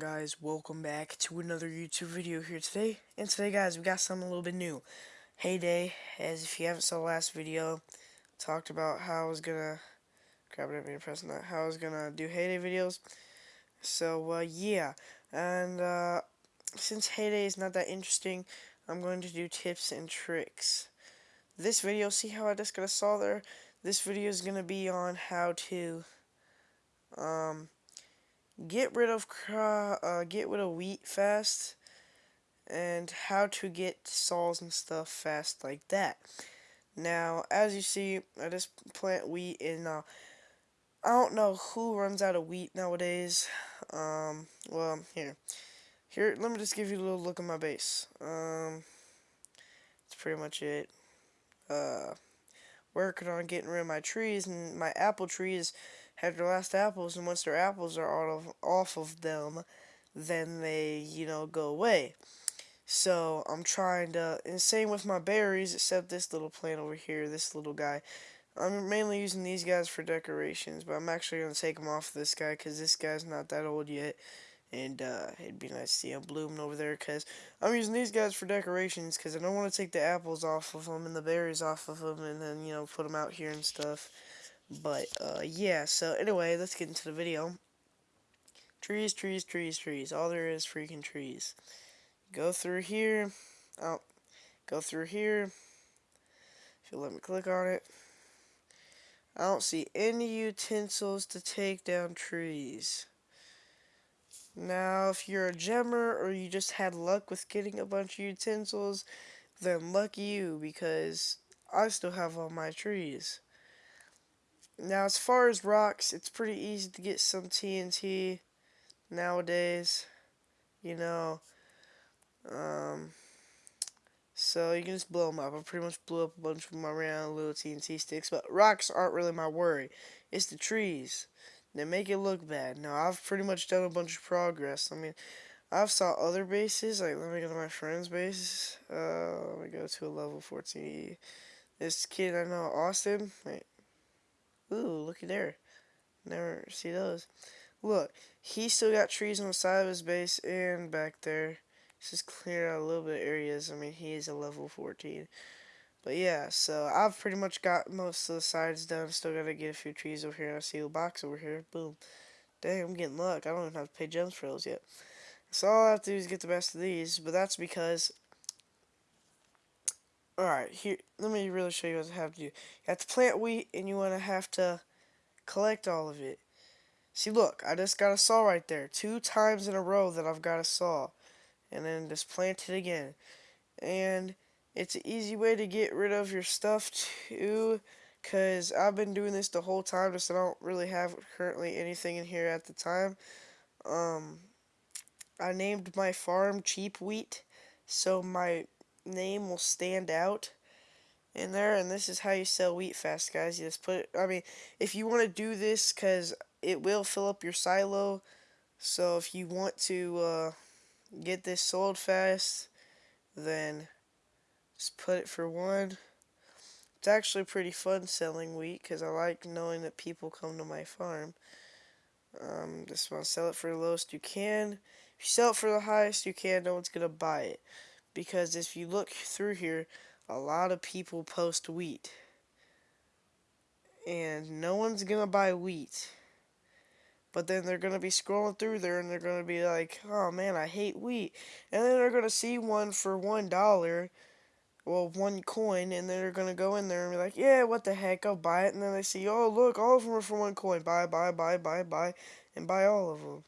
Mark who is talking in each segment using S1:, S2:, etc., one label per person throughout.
S1: guys? Welcome back to another YouTube video here today. And today guys, we got something a little bit new. Hay Day, as if you haven't saw the last video, talked about how I was gonna grab it didn't mean press that, how I was gonna do Hay Day videos. So uh, yeah. And uh, since Hay Day is not that interesting, I'm going to do tips and tricks. This video, see how I just got a saw there? This video is gonna be on how to um get rid of uh, get rid of wheat fast and how to get saws and stuff fast like that. Now, as you see, I just plant wheat and uh, I don't know who runs out of wheat nowadays. Um, well, here. Here, let me just give you a little look at my base. Um, that's pretty much it. Uh, working on getting rid of my trees and my apple trees have their last apples, and once their apples are out of, off of them, then they, you know, go away. So I'm trying to, and same with my berries, except this little plant over here, this little guy. I'm mainly using these guys for decorations, but I'm actually going to take them off this guy because this guy's not that old yet. And uh, it'd be nice to see him blooming over there because I'm using these guys for decorations because I don't want to take the apples off of them and the berries off of them and then, you know, put them out here and stuff. But, uh, yeah, so anyway, let's get into the video. Trees, trees, trees, trees. All there is freaking trees. Go through here. Oh, go through here. If you let me click on it. I don't see any utensils to take down trees. Now, if you're a gemmer or you just had luck with getting a bunch of utensils, then lucky you because I still have all my trees. Now, as far as rocks, it's pretty easy to get some TNT nowadays. You know, um, so you can just blow them up. I pretty much blew up a bunch of my round little TNT sticks, but rocks aren't really my worry. It's the trees that make it look bad. Now, I've pretty much done a bunch of progress. I mean, I've saw other bases. Like, let me go to my friend's base. Uh, let me go to a level 14. This kid I know, Austin. Wait, Ooh, looky there. Never see those. Look, he still got trees on the side of his base and back there. He's just cleared out a little bit of areas. I mean, he is a level 14. But yeah, so I've pretty much got most of the sides done. Still gotta get a few trees over here. I see a box over here. Boom. Dang, I'm getting luck. I don't even have to pay gems for those yet. So all I have to do is get the best of these. But that's because Alright, here, let me really show you what I have to do. You have to plant wheat, and you want to have to collect all of it. See, look, I just got a saw right there. Two times in a row that I've got a saw. And then just plant it again. And it's an easy way to get rid of your stuff, too. Because I've been doing this the whole time, just I don't really have currently anything in here at the time. Um, I named my farm Cheap Wheat. So my name will stand out in there and this is how you sell wheat fast guys. You just put I mean if you want to do this because it will fill up your silo so if you want to uh, get this sold fast then just put it for one. It's actually pretty fun selling wheat because I like knowing that people come to my farm. Um, just want to sell it for the lowest you can. If you sell it for the highest you can no one's gonna buy it because if you look through here, a lot of people post wheat. And no one's to buy wheat. But then they're to be scrolling through there and they're to be like, oh man, I hate wheat. And then they're to see one for $1, well, one coin, and they're going to go in there and be like, yeah, what the heck, I'll buy it. And then they see, oh, look, all of them are for one coin. Buy, buy, buy, buy, buy, and buy all of them.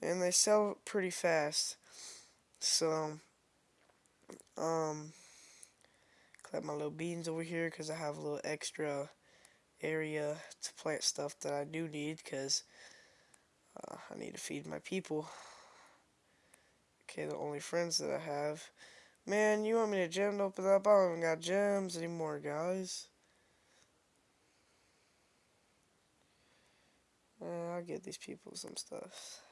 S1: And they sell pretty fast. So, um, collect my little beans over here because I have a little extra area to plant stuff that I do need because uh, I need to feed my people. Okay, the only friends that I have. Man, you want me to gem open up? I don't even got gems anymore, guys. Uh, I'll get these people some stuff.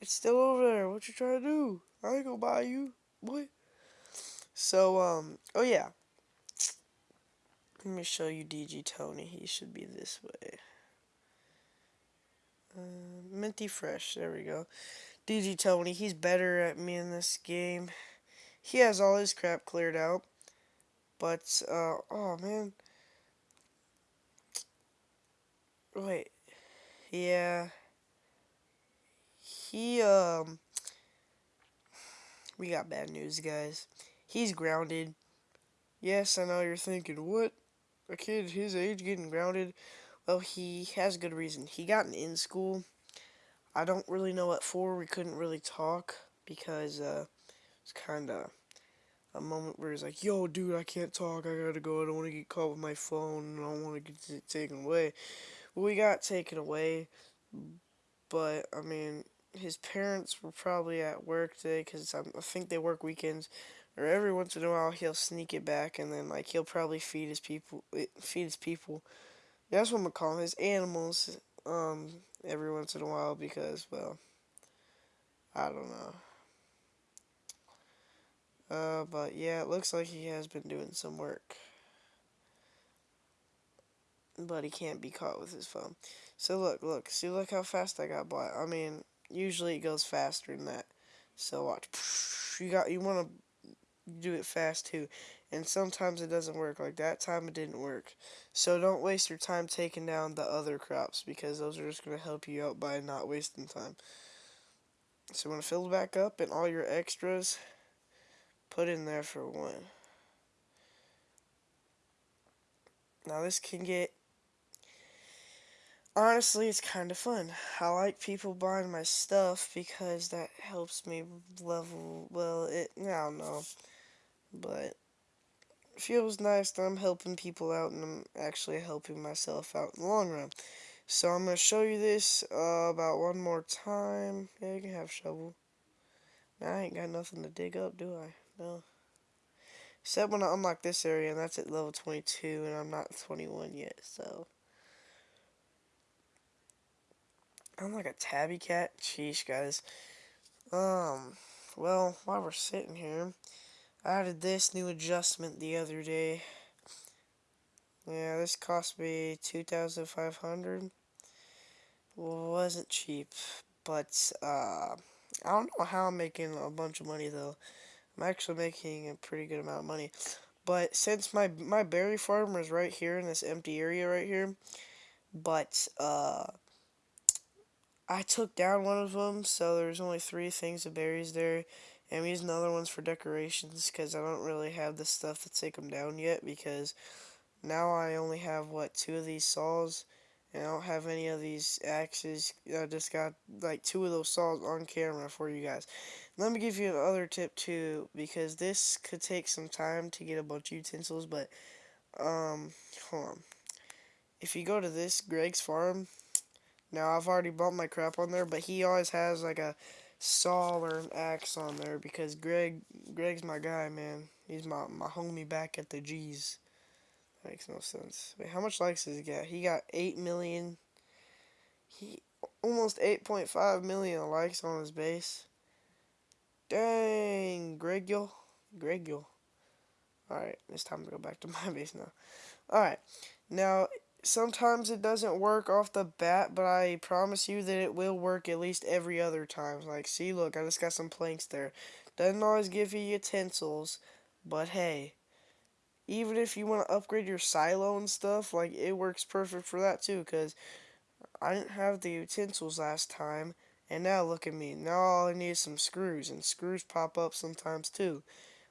S1: It's still over there. What you trying to do? I ain't gonna buy you boy. So, um, oh yeah. Let me show you DG Tony. He should be this way. Uh, Minty Fresh, there we go. DG Tony, he's better at me in this game. He has all his crap cleared out. But, uh, oh man. Wait. Yeah. He, um, we got bad news, guys. He's grounded. Yes, I know you're thinking, what? A kid his age getting grounded? Well, he has good reason. He got in school. I don't really know what for. We couldn't really talk because uh, it's kind of a moment where he's like, yo, dude, I can't talk. I gotta go. I don't want to get caught with my phone. I don't want to get taken away. Well, we got taken away, but, I mean, his parents were probably at work today because I think they work weekends. Or every once in a while he'll sneak it back and then like he'll probably feed his people eh, feed his people. That's what I'm gonna call them, his animals. Um, every once in a while because well, I don't know. Uh, but yeah, it looks like he has been doing some work. But he can't be caught with his phone. So look, look, see look how fast I got by. I mean, usually it goes faster than that. So watch. You got you want to do it fast too. And sometimes it doesn't work. Like that time it didn't work. So don't waste your time taking down the other crops because those are just going to help you out by not wasting time. So when it fills back up and all your extras put in there for one. Now this can get honestly, it's kind of fun. I like people buying my stuff because that helps me level, well, it, I don't know, but it feels nice that I'm helping people out and I'm actually helping myself out in the long run. So I'm going to show you this uh, about one more time. Yeah, you can have shovel. I ain't got nothing to dig up, do I? No. Except when I unlock this area, and that's at level 22, and I'm not 21 yet, so... I'm like a tabby cat. Sheesh, guys. Um, well, while we're sitting here, I added this new adjustment the other day. Yeah, this cost me 2500 wasn't cheap, but, uh, I don't know how I'm making a bunch of money, though. I'm actually making a pretty good amount of money. But since my, my berry farm is right here in this empty area right here, but, uh, I took down one of them, so there's only three things of berries there. And I'm using the other ones for decorations because I don't really have the stuff to take them down yet because now I only have, what, two of these saws and I don't have any of these axes. I just got like two of those saws on camera for you guys. Let me give you another tip too because this could take some time to get a bunch of utensils but um hold on. If you go to this Greg's farm now, I've already bought my crap on there, but he always has, like, a saw or an axe on there because Greg, Greg's my guy, man. He's my, my homie back at the G's. That makes no sense. Wait, how much likes does he get? He got 8 million. He, almost 8.5 million likes on his base. Dang, Gregul. Gregul. Alright, it's time to go back to my base now. Alright, now, sometimes it doesn't work off the bat, but I promise you that it will work at least every other time. Like, see, look, I just got some planks there. Doesn't always give you utensils, but hey, even if you want to upgrade your silo and stuff, like, it works perfect for that too, because I didn't have the utensils last time, and now look at me. Now all I need is some screws, and screws pop up sometimes too.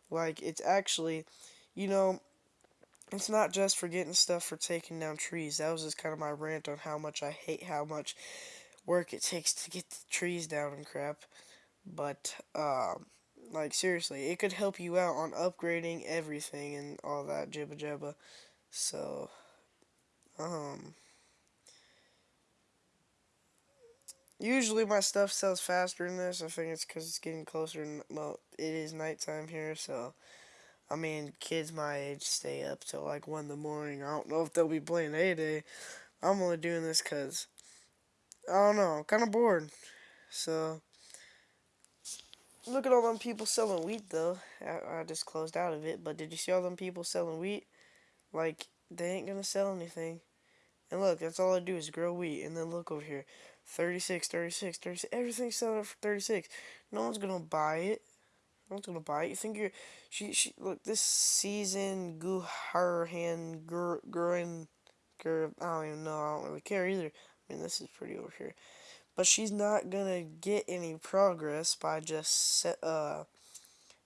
S1: Like, it's actually, you know, it's not just for getting stuff for taking down trees. That was just kind of my rant on how much I hate how much work it takes to get the trees down and crap. But, um, like, seriously, it could help you out on upgrading everything and all that jibba jabba. So, um, usually my stuff sells faster than this. I think it's because it's getting closer, and, well, it is nighttime here, so I mean, kids my age stay up till like 1 in the morning. I don't know if they'll be playing Hay Day. I'm only doing this because, I don't know, I'm kind of bored. So, look at all them people selling wheat, though. I, I just closed out of it, but did you see all them people selling wheat? Like, they ain't gonna sell anything. And look, that's all I do is grow wheat. And then look over here. 36, 36, 36. Everything's selling for 36. No one's gonna buy it. No not gonna buy it. You think you're she she look this season Guharhan Gurin Gur I don't even know. I don't really care either. I mean this is pretty over here. But she's not gonna get any progress by just set, uh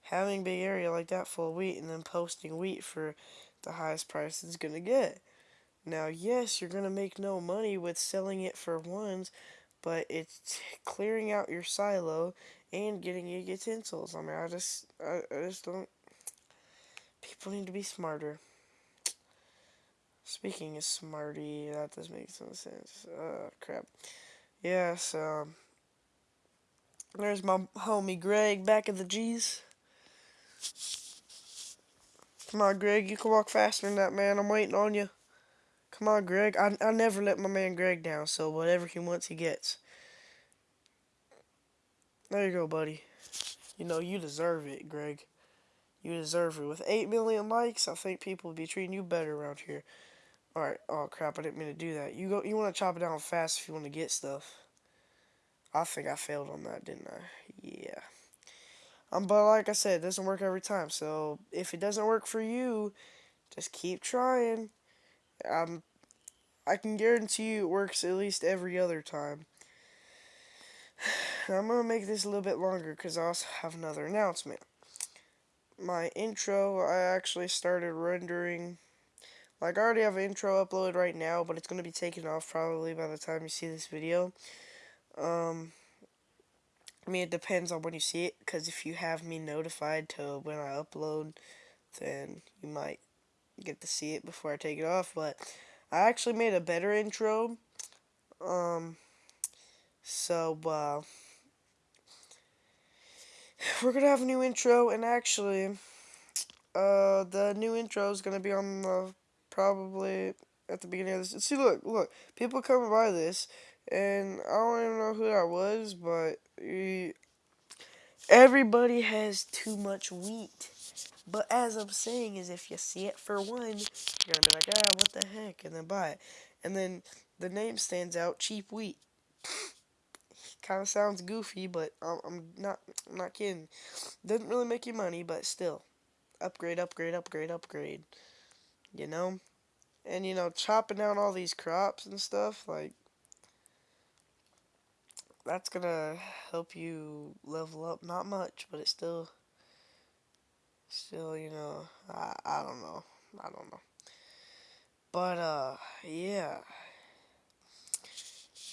S1: having big area like that full of wheat and then posting wheat for the highest price it's gonna get. Now, yes, you're gonna make no money with selling it for ones, but it's clearing out your silo and getting you utensils. I mean, I just, I, I just don't. People need to be smarter. Speaking of smarty, that does make some sense. Uh, crap. Yeah, so. There's my homie Greg back at the G's. Come on, Greg. You can walk faster than that, man. I'm waiting on you. Come on, Greg. I, I never let my man Greg down, so whatever he wants, he gets. There you go, buddy. You know, you deserve it, Greg. You deserve it. With 8 million likes, I think people would be treating you better around here. Alright. Oh, crap. I didn't mean to do that. You go. You want to chop it down fast if you want to get stuff. I think I failed on that, didn't I? Yeah. Um, but like I said, it doesn't work every time. So if it doesn't work for you, just keep trying. Um, I can guarantee you it works at least every other time. I'm going to make this a little bit longer because I also have another announcement. My intro, I actually started rendering. Like, I already have an intro uploaded right now, but it's going to be taken off probably by the time you see this video. Um, I mean, it depends on when you see it, because if you have me notified to when I upload, then you might get to see it before I take it off, but I actually made a better intro, um, so, uh, we're gonna have a new intro, and actually, uh, the new intro is gonna be on the, probably, at the beginning of this, see, look, look, people coming by this, and I don't even know who that was, but he, everybody has too much wheat. But as I'm saying is if you see it for one, you're gonna be like, ah, what the heck, and then buy it. And then the name stands out, cheap wheat. Kind of sounds goofy, but I'm, I'm not, I'm not kidding. Doesn't really make you money, but still, upgrade, upgrade, upgrade, upgrade. You know, and you know, chopping down all these crops and stuff, like that's gonna help you level up. Not much, but it still still, you know, I, I don't know. I don't know. But, uh, yeah.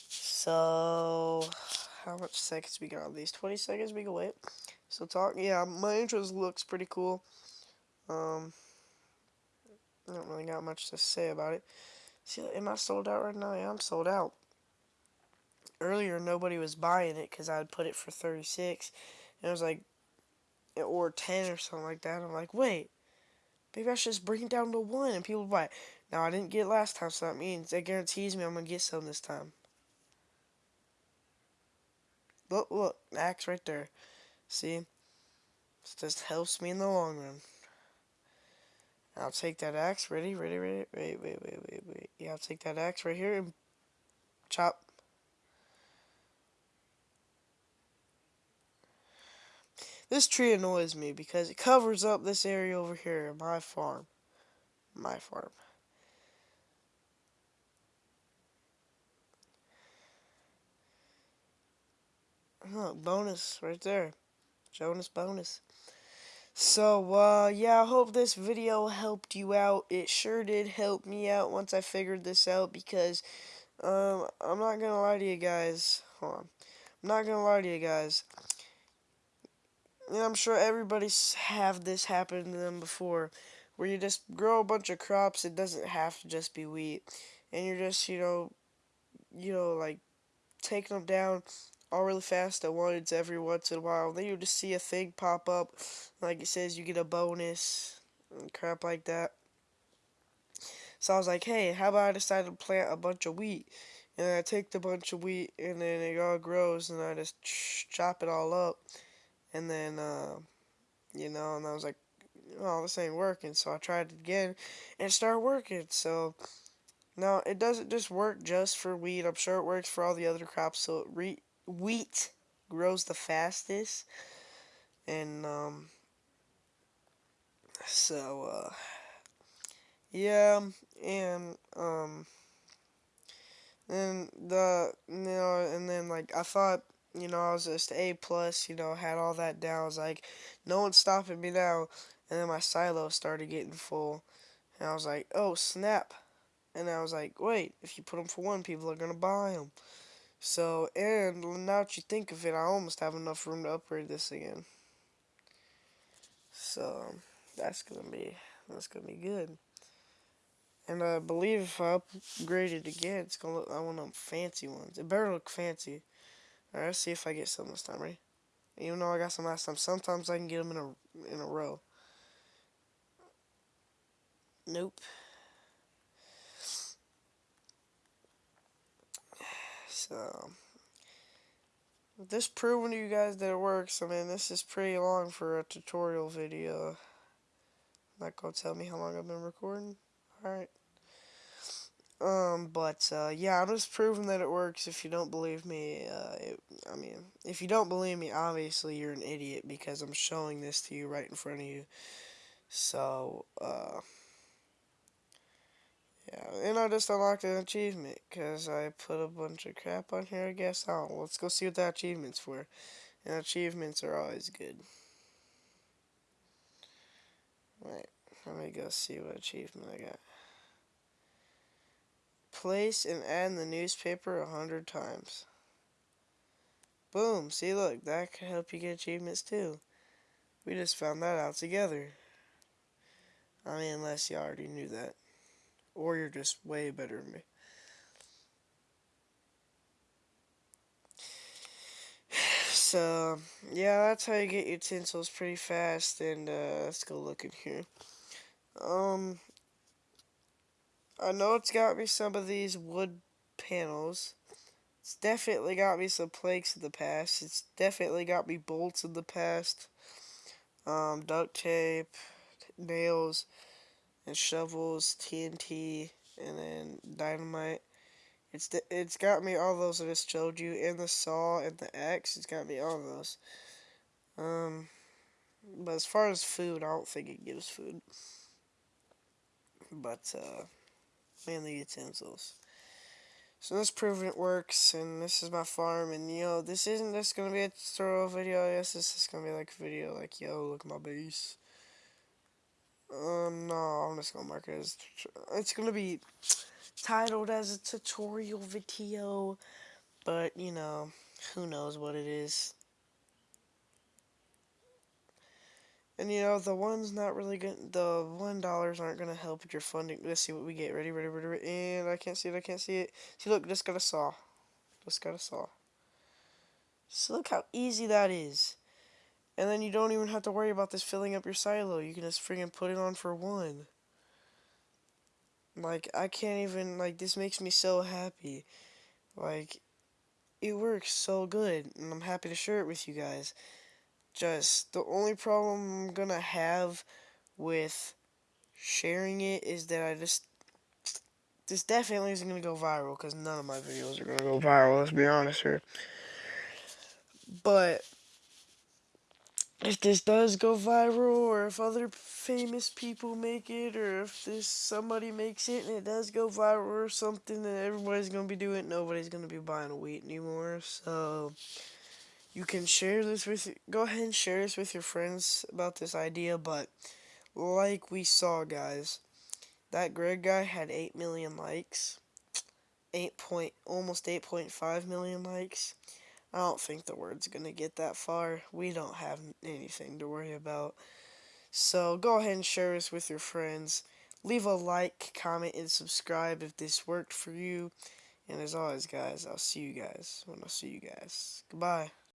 S1: So, how much seconds we got on these? 20 seconds we can wait. So, talk, yeah, my intro looks pretty cool. Um, I don't really got much to say about it. See, am I sold out right now? Yeah, I'm sold out. Earlier, nobody was buying it because I had put it for 36. And it was like, or 10 or something like that. I'm like, wait, maybe I should just bring it down to 1 and people buy it. Now, I didn't get last time, so that means, that guarantees me I'm going to get some this time. Look, look, axe right there. See? It just helps me in the long run. I'll take that axe. Ready, ready, ready. Wait, wait, wait, wait, wait. Yeah, I'll take that axe right here and chop This tree annoys me because it covers up this area over here, my farm. My farm. Look, bonus right there. Jonas bonus. So, uh, yeah, I hope this video helped you out. It sure did help me out once I figured this out because, um, I'm not gonna lie to you guys. Hold on. I'm not gonna lie to you guys. And I'm sure everybody's have this happen to them before, where you just grow a bunch of crops. It doesn't have to just be wheat, and you're just you know, you know like taking them down all really fast at once every once in a while. Then you just see a thing pop up, like it says you get a bonus and crap like that. So I was like, hey, how about I decide to plant a bunch of wheat? And I take the bunch of wheat and then it all grows and I just chop it all up. And then, uh, you know, and I was like, oh, this ain't working. So I tried it again, and it started working. So Now, it doesn't just work just for wheat. I'm sure it works for all the other crops. So, wheat grows the fastest. And, um, so, uh, yeah, and, um, and the, you know, and then, like, I thought, you know, I was just A plus, you know, had all that down. I was like, no one's stopping me now. And then my silo started getting full. And I was like, oh, snap. And I was like, wait, if you put them for one, people are going to buy them. So, and now that you think of it, I almost have enough room to upgrade this again. So, that's to be, that's to be good. And I believe if I upgrade it again, it's to look, I want them fancy ones. It better look fancy. Alright, let's see if I get some this time, right? Even though I got some last time, sometimes I can get them in a, in a row. Nope. So, this proving to you guys that it works. I mean, this is pretty long for a tutorial video. Not gonna tell me how long I've been recording. Alright. Um, but, uh, yeah, I'm just proving that it works. If you don't believe me, uh, it, I mean, if you don't believe me, obviously you're an idiot because I'm showing this to you right in front of you. So, uh, yeah, and I just unlocked an achievement because I put a bunch of crap on here, I guess. Oh, let's go see what the achievement's for. And achievements are always good. Right, let me go see what achievement I got. Place and add in the newspaper a hundred times. Boom, see look, that could help you get achievements too. We just found that out together. I mean, unless you already knew that. Or you're just way better than me. So, yeah, that's how you get utensils pretty fast. And, uh, let's go look in here. Um, I know it's got me some of these wood panels. It's definitely got me some planks in the past. It's definitely got me bolts in the past. Um, duct tape, nails and shovels, TNT, and then dynamite. It's the, it's got me all those I just showed you, and the saw and the axe. It's got me all those. Um, but as far as food, I don't think it gives food. But uh, mainly utensils. So this proving it works, and this is my farm, and you know, this isn't just gonna be a tutorial video, yes, this is gonna be like a video, like, yo, look at my base. Uh, no, I'm just gonna mark it as. It's gonna be titled as a tutorial video, but you know, who knows what it is. And you know, the one's not really good. The one dollars aren't gonna help with your funding. Let's see what we get. Ready, ready, ready, ready. And I can't see it. I can't see it. See, look, just got a saw. Just got a saw. So look how easy that is. And then you don't even have to worry about this filling up your silo. You can just friggin' put it on for one. Like, I can't even, like, this makes me so happy. Like, it works so good, and I'm happy to share it with you guys. Just, the only problem I'm gonna have with sharing it is that I just, this definitely isn't gonna go viral, because none of my videos are gonna go viral, let's be honest here. But, if this does go viral or if other famous people make it or if this somebody makes it and it does go viral or something then everybody's gonna be doing it. Nobody's gonna be buying wheat anymore. So you can share this with go ahead and share this with your friends about this idea. But like we saw guys that Greg guy had 8 million likes. 8 point almost 8.5 million likes I don't think the word's going to get that far. We don't have anything to worry about. So go ahead and share this with your friends. Leave a like, comment, and subscribe if this worked for you. And as always, guys, I'll see you guys when I see you guys. Goodbye.